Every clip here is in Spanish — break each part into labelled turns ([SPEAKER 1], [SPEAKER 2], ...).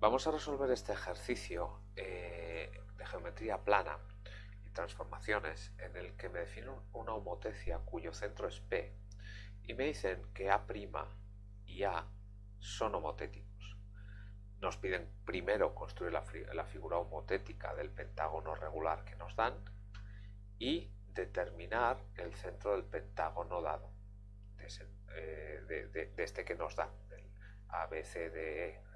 [SPEAKER 1] Vamos a resolver este ejercicio eh, de geometría plana y transformaciones en el que me definen una homotecia cuyo centro es P y me dicen que A' y A son homotéticos. Nos piden primero construir la, figura homotética del pentágono regular que nos dan y determinar el centro del pentágono dado, de, eh, este que nos dan, del ABCDE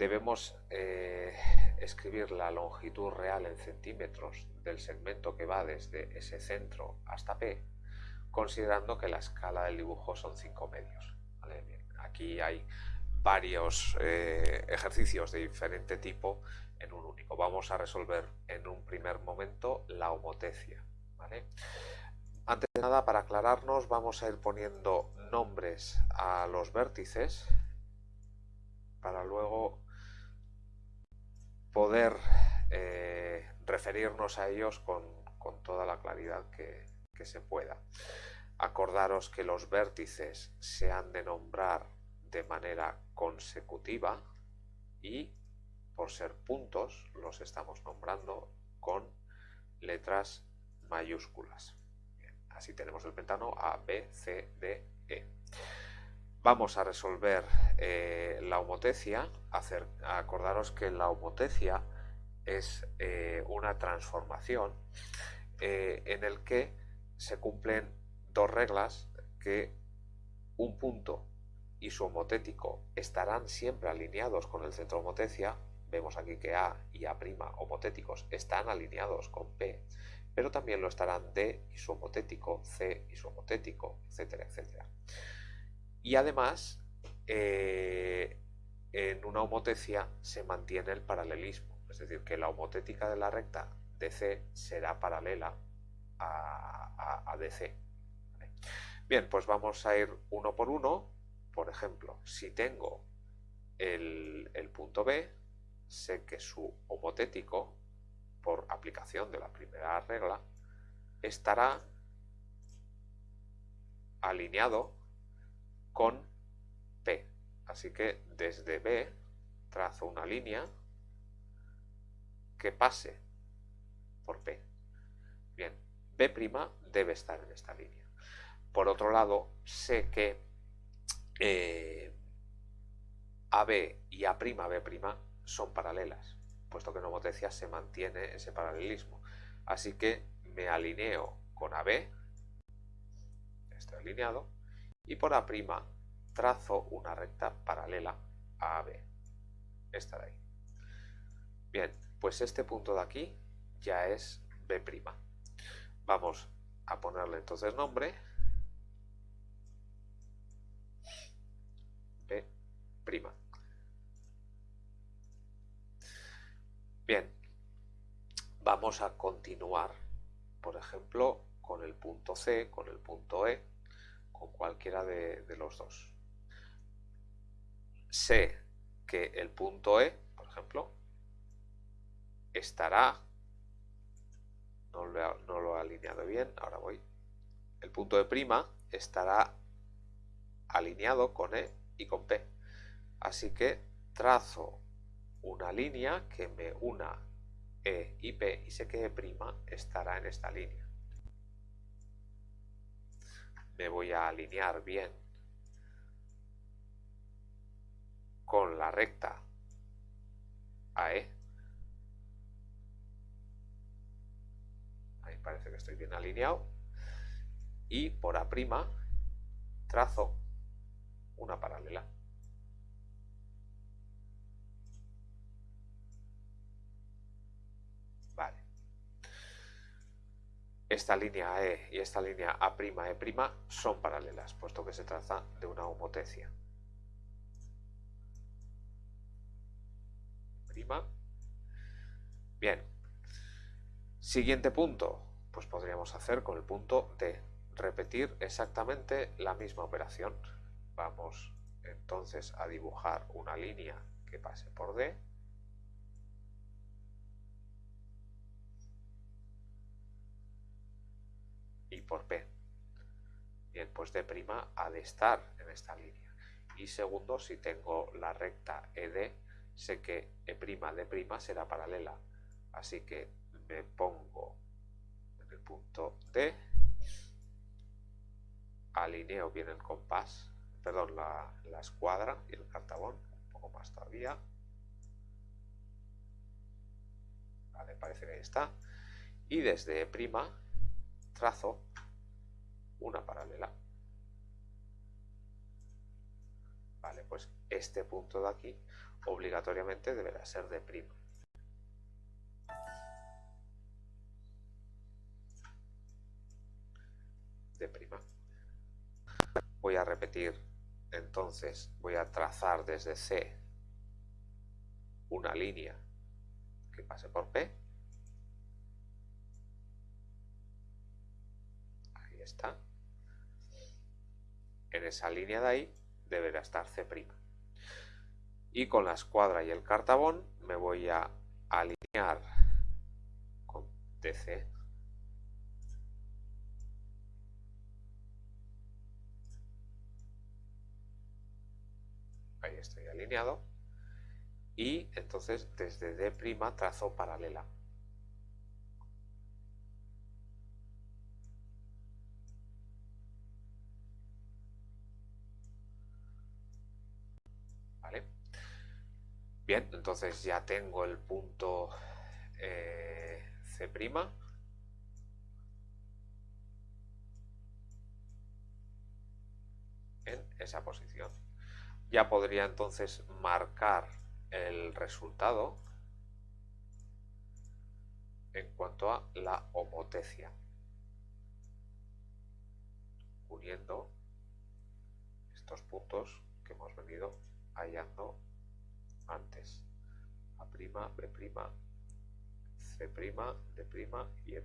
[SPEAKER 1] debemos eh, escribir la longitud real en centímetros del segmento que va desde ese centro hasta P, considerando que la escala del dibujo son 5 medios. aquí hay varios eh, ejercicios de diferente tipo en un único. Vamos a resolver en un primer momento la homotecia. Antes de nada, para aclararnos, vamos a ir poniendo nombres a los vértices para luego poder eh, referirnos a ellos con, toda la claridad que, se pueda. Acordaros que los vértices se han de nombrar de manera consecutiva y por ser puntos los estamos nombrando con letras mayúsculas. así tenemos el pentano A, B, C, D, E. Vamos a resolver eh, la homotecia. acordaros que la homotecia es eh, una transformación eh, en el que se cumplen dos reglas que un punto y su homotético estarán siempre alineados con el centro homotecia. Vemos aquí que A y A' homotéticos están alineados con P, pero también lo estarán D y su homotético, C y su homotético, etcétera, etcétera. Y además, eh, en una homotecia se mantiene el paralelismo, es decir, que la homotética de la recta DC será paralela a, DC. Bien, pues vamos a ir uno por uno. Por ejemplo, si tengo el, el punto B, sé que su homotético, por aplicación de la primera regla, estará alineado con P. Así que desde B trazo una línea que pase por P. Bien, B' debe estar en esta línea. Por otro lado, sé que eh, AB y A'B' son paralelas, puesto que en homotecia se mantiene ese paralelismo. Así que me alineo con AB, estoy alineado, y por A' trazo una recta paralela a AB. Esta de ahí. Bien, pues este punto de aquí ya es B'. Vamos a ponerle entonces nombre B'. Bien, vamos a continuar, por ejemplo, con el punto C, con el punto E, con cualquiera de, los dos. Sé que el punto E, por ejemplo, estará, no lo, he alineado bien, ahora voy, el punto E' estará alineado con E y con P. Así que trazo una línea que me una E y P y sé que E' estará en esta línea me voy a alinear bien con la recta AE. Ahí parece que estoy bien alineado. Y por A' trazo una paralela. Esta línea E y esta línea A'E' son paralelas, puesto que se trata de una homotecia. Prima. Bien. Siguiente punto, pues podríamos hacer con el punto D. Repetir exactamente la misma operación. Vamos entonces a dibujar una línea que pase por D Pues D' ha de estar en esta línea. Y segundo, si tengo la recta ED, sé que E' D' será paralela. Así que me pongo en el punto D, alineo bien el compás, perdón, la, la escuadra y el cartabón, un poco más todavía. Vale, parece que ahí está. Y desde E' trazo una paralela. Vale, pues este punto de aquí obligatoriamente deberá ser de prima. De prima. Voy a repetir, entonces voy a trazar desde C una línea que pase por P. Ahí está. En esa línea de ahí deberá estar C'. Y con la escuadra y el cartabón me voy a alinear con DC. Ahí estoy alineado. Y entonces desde D' trazo paralela. Bien, entonces ya tengo el punto eh, C'. En esa posición. Ya podría entonces marcar el resultado en cuanto a la homotecia. Uniendo estos puntos que hemos venido hallando antes. A', B', C', D' y E'.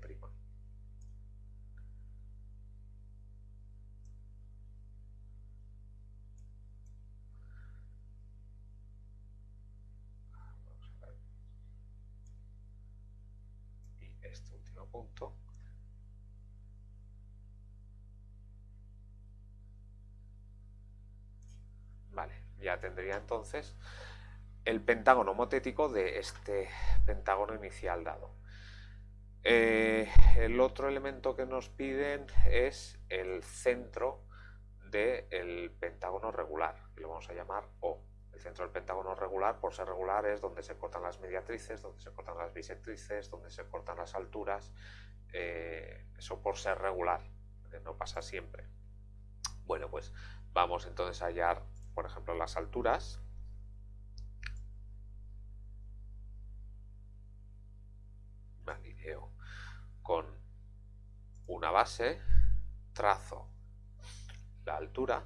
[SPEAKER 1] Y este último punto Vale, ya tendría entonces el pentágono homotético de este pentágono inicial dado. Eh, el otro elemento que nos piden es el centro del pentágono regular, que lo vamos a llamar O. El centro del pentágono regular, por ser regular, es donde se cortan las mediatrices, donde se cortan las bisectrices, donde se cortan las alturas. Eh, eso por ser regular, no pasa siempre. Bueno, pues vamos entonces a hallar, por ejemplo, las alturas. Una base, trazo la altura,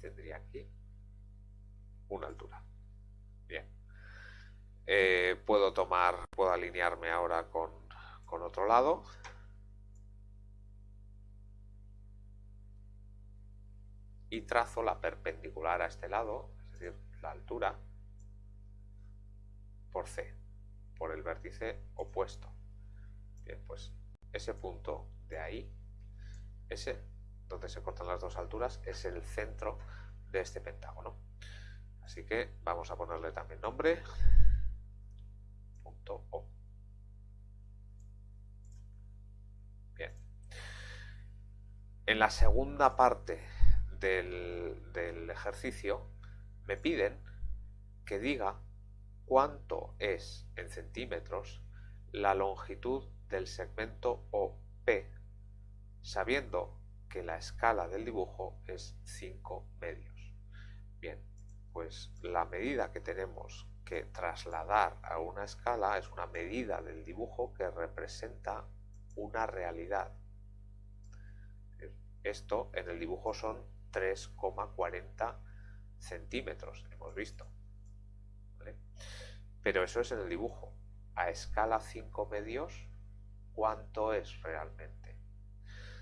[SPEAKER 1] tendría aquí una altura. Bien. Eh, puedo tomar, puedo alinearme ahora con, con otro lado. Y trazo la perpendicular a este lado, es decir, la altura, por C, por el vértice opuesto. Bien, pues ese punto de ahí, ese, donde se cortan las dos alturas, es el centro de este pentágono. Así que vamos a ponerle también nombre, punto O. Bien. En la segunda parte del, del ejercicio me piden que diga cuánto es en centímetros la longitud del segmento OP, sabiendo que la escala del dibujo es 5 medios. Bien, pues la medida que tenemos que trasladar a una escala es una medida del dibujo que representa una realidad. Esto en el dibujo son 3,40 centímetros, hemos visto. Pero eso es en el dibujo. A escala 5 medios, ¿cuánto es realmente?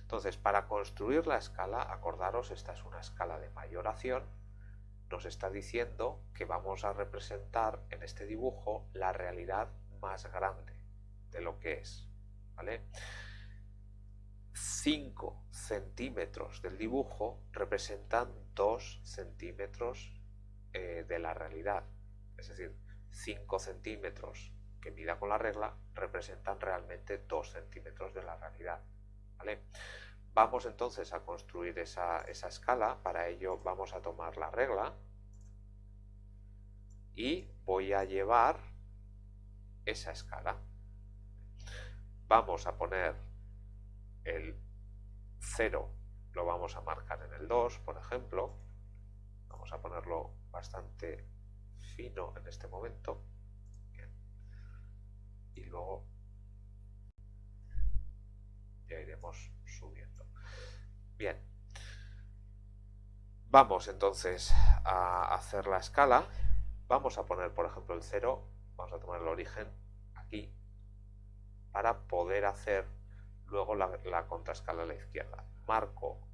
[SPEAKER 1] Entonces, para construir la escala, acordaros, esta es una escala de mayoración, nos está diciendo que vamos a representar en este dibujo la realidad más grande de lo que es. ¿vale? 5 centímetros del dibujo representan 2 centímetros eh, de la realidad. Es decir, 5 centímetros que mida con la regla representan realmente 2 centímetros de la realidad. Vamos entonces a construir esa, esa escala. Para ello vamos a tomar la regla y voy a llevar esa escala. Vamos a poner el 0, lo vamos a marcar en el 2, por ejemplo. Vamos a ponerlo bastante fino en este momento. Y luego ya iremos subiendo. Bien. Vamos entonces a hacer la escala. Vamos a poner, por ejemplo, el 0. Vamos a tomar el origen aquí para poder hacer luego la, la contraescala a la izquierda. Marco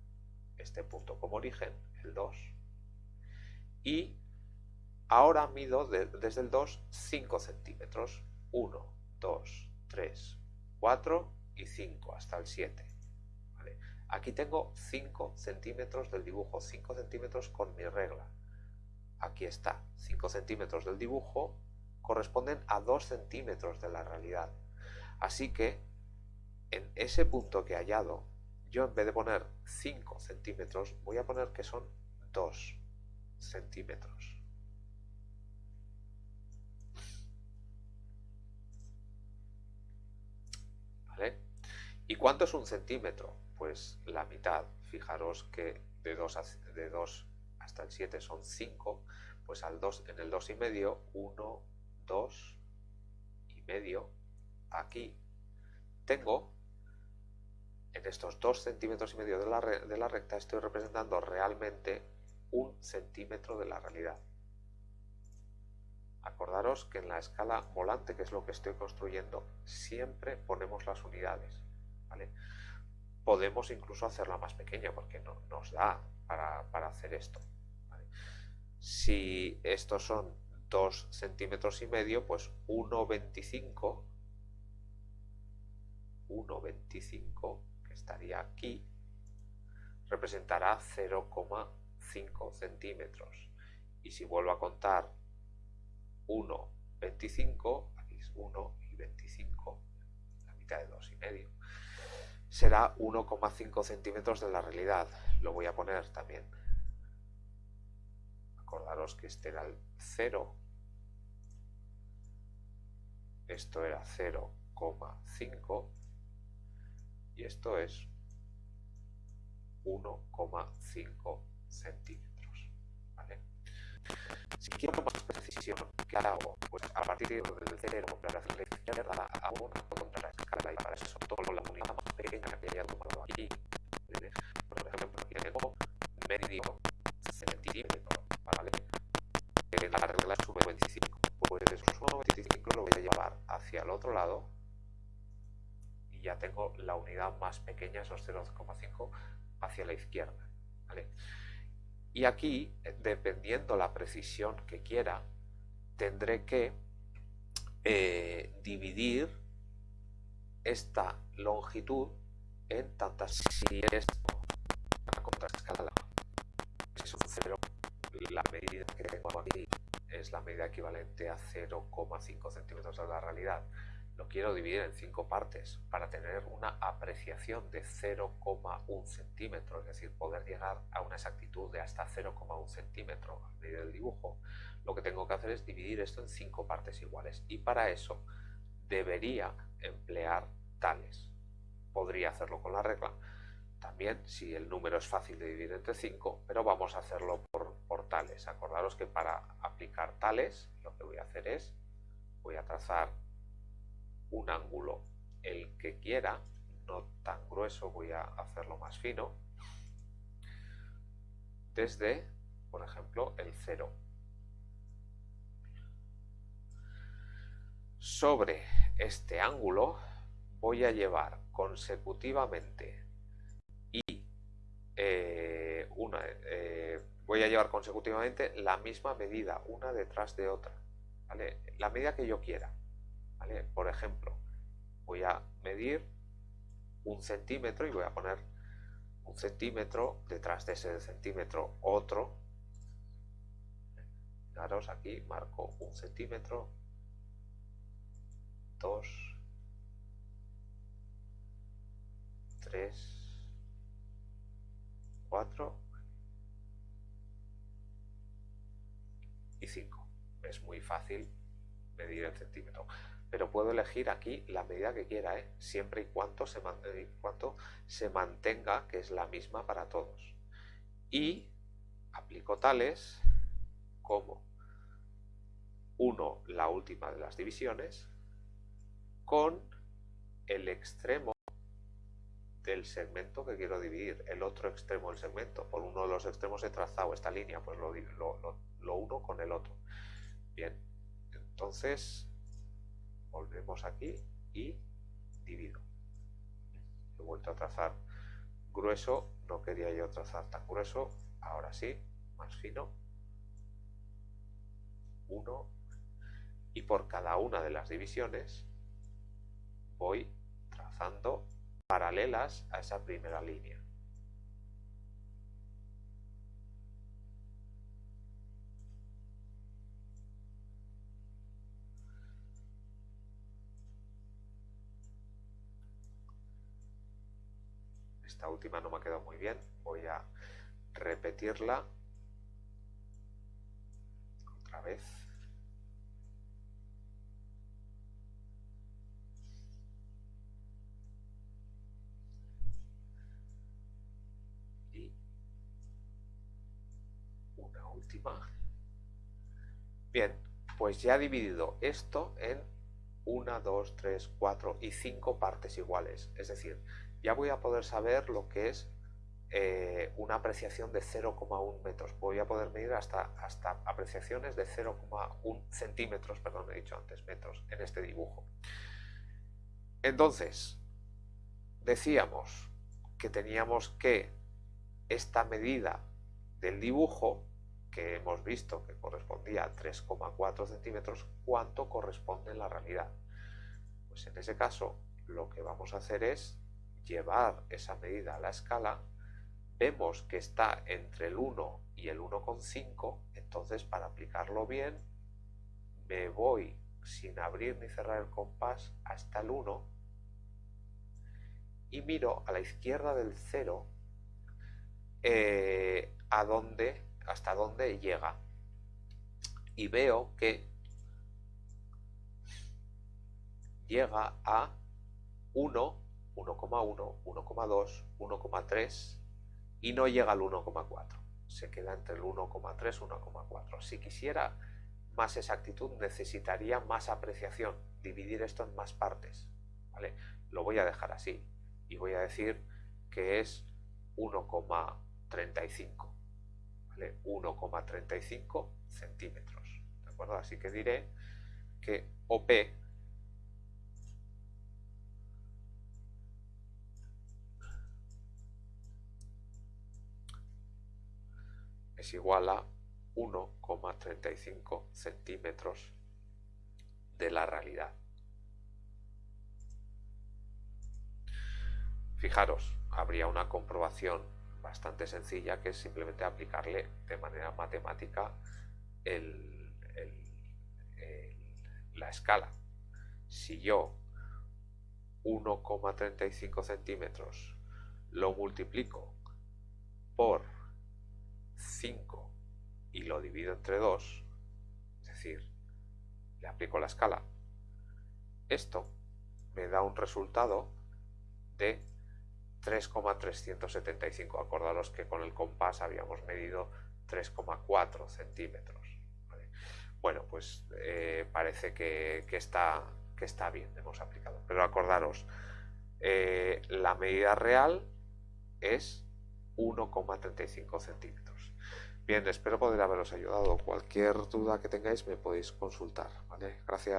[SPEAKER 1] este punto como origen, el 2, y ahora mido desde el 2 5 centímetros. 1, 2, 3, 4 y 5 hasta el 7. Aquí tengo 5 centímetros del dibujo, 5 centímetros con mi regla. Aquí está, 5 centímetros del dibujo corresponden a 2 centímetros de la realidad. Así que en ese punto que he hallado, yo en vez de poner 5 centímetros, voy a poner que son 2 centímetros. ¿Vale? ¿Y cuánto es un centímetro? Pues la mitad. Fijaros que de 2, de 2 hasta el 7 son 5, pues al 2, en el 2 y medio, 1, 2 y medio, aquí tengo en estos 2 centímetros y medio de la, de la recta estoy representando realmente un centímetro de la realidad. Acordaros que en la escala volante, que es lo que estoy construyendo, siempre ponemos las unidades. Podemos incluso hacerla más pequeña porque no, nos da para, hacer esto. Si estos son 2 centímetros y medio, pues 1,25 1,25 estaría aquí, representará 0,5 centímetros. Y si vuelvo a contar 1, 25, aquí es 1 y 25, la mitad de 2 y medio, será 1,5 centímetros de la realidad. Lo voy a poner también. Acordaros que este era el 0, esto era 0,5 y esto es 1,5 centímetros. ¿vale? Si quiero más precisión, ¿qué hago? Pues a partir del cero, para hacer la izquierda, hago una contra la escala y para eso tomo la unidad más pequeña que haya tomado aquí. Por ejemplo, aquí tengo medio centímetro, ¿vale? La regla sube 25. Pues esos 1,25 lo voy a llevar hacia el otro lado y ya tengo la unidad más pequeña, esos 0,5, hacia la izquierda. Y aquí, dependiendo la precisión que quiera, tendré que eh, dividir esta longitud en tantas si es un 0 la medida que tengo aquí es la medida equivalente a 0,5 centímetros de la realidad lo quiero dividir en cinco partes para tener una apreciación de 0,1 centímetro, es decir, poder llegar a una exactitud de hasta 0,1 centímetro a medida del dibujo, lo que tengo que hacer es dividir esto en cinco partes iguales y para eso debería emplear tales. Podría hacerlo con la regla, también si el número es fácil de dividir entre 5, pero vamos a hacerlo por, por tales. Acordaros que para aplicar tales lo que voy a hacer es, voy a trazar un ángulo el que quiera, no tan grueso, voy a hacerlo más fino, desde, por ejemplo, el 0. Sobre este ángulo voy a llevar consecutivamente y eh, una, eh, voy a llevar consecutivamente la misma medida, una detrás de otra, la medida que yo quiera. Por ejemplo, voy a medir un centímetro y voy a poner un centímetro, detrás de ese centímetro otro. Fijaros aquí, marco un centímetro, dos, tres, cuatro y cinco. Es muy fácil medir el centímetro pero puedo elegir aquí la medida que quiera, ¿eh? siempre y cuando, se se mantenga que es la misma para todos. Y aplico tales como 1, la última de las divisiones, con el extremo del segmento que quiero dividir, el otro extremo del segmento. Por uno de los extremos he trazado esta línea, pues lo uno con el otro. Bien, entonces volvemos aquí y divido. He vuelto a trazar grueso, no quería yo trazar tan grueso, ahora sí, más fino. Uno. Y por cada una de las divisiones voy trazando paralelas a esa primera línea. Esta última no me ha quedado muy bien, voy a repetirla otra vez. Y una última. Bien, pues ya he dividido esto en una, dos, tres, cuatro y cinco partes iguales. Es decir, ya voy a poder saber lo que es eh, una apreciación de 0,1 metros. Voy a poder medir hasta, hasta apreciaciones de 0,1 centímetros, perdón, he dicho antes metros, en este dibujo. Entonces, decíamos que teníamos que esta medida del dibujo, que hemos visto que correspondía a 3,4 centímetros, ¿cuánto corresponde en la realidad? Pues en ese caso, lo que vamos a hacer es llevar esa medida a la escala, vemos que está entre el 1 y el 1,5, entonces para aplicarlo bien me voy sin abrir ni cerrar el compás hasta el 1 y miro a la izquierda del 0 eh, a dónde, hasta dónde llega. Y veo que llega a 1 1,1, 1,2, 1,3 y no llega al 1,4. Se queda entre el 1,3 y 1,4. Si quisiera más exactitud necesitaría más apreciación, dividir esto en más partes. ¿vale? Lo voy a dejar así y voy a decir que es 1,35. ¿vale? 1,35 centímetros. ¿De acuerdo? Así que diré que OP es igual a 1,35 centímetros de la realidad. Fijaros, habría una comprobación bastante sencilla que es simplemente aplicarle de manera matemática la escala. Si yo 1,35 centímetros lo multiplico por 5 y lo divido entre 2, es decir, le aplico la escala, esto me da un resultado de 3,375. Acordaros que con el compás habíamos medido 3,4 centímetros. Bueno, pues eh, parece que, está, que está bien, hemos aplicado. Pero acordaros, eh, la medida real es 1,35 centímetros. Bien, espero poder haberos ayudado. Cualquier duda que tengáis me podéis consultar. Gracias.